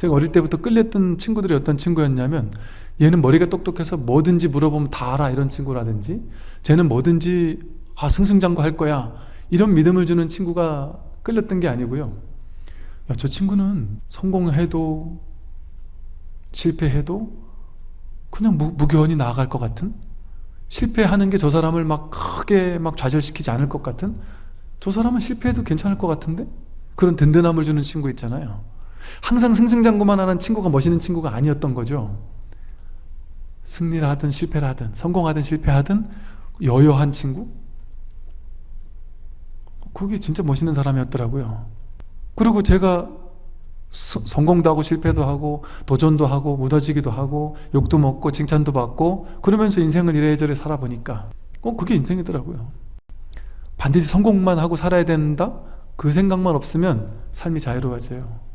제가 어릴 때부터 끌렸던 친구들이 어떤 친구였냐면 얘는 머리가 똑똑해서 뭐든지 물어보면 다 알아 이런 친구라든지. 쟤는 뭐든지 아 승승장구 할 거야 이런 믿음을 주는 친구가 끌렸던 게 아니고요. 야, 저 친구는 성공해도 실패해도 그냥 무, 무교원이 나아갈 것 같은? 실패하는 게 저 사람을 막 크게 막 좌절시키지 않을 것 같은? 저 사람은 실패해도 괜찮을 것 같은데? 그런 든든함을 주는 친구 있잖아요 항상 승승장구만 하는 친구가 멋있는 친구가 아니었던 거죠. 승리를 하든 실패를 하든 성공하든 실패하든 여여한 친구? 그게 진짜 멋있는 사람이었더라고요. 그리고 제가 서- 성공도 하고 실패도 하고 도전도 하고 무너지기도 하고 욕도 먹고 칭찬도 받고 그러면서 인생을 이래저래 살아보니까 어 그게 인생이더라고요. 반드시 성공만 하고 살아야 된다? 그 생각만 없으면 삶이 자유로워져요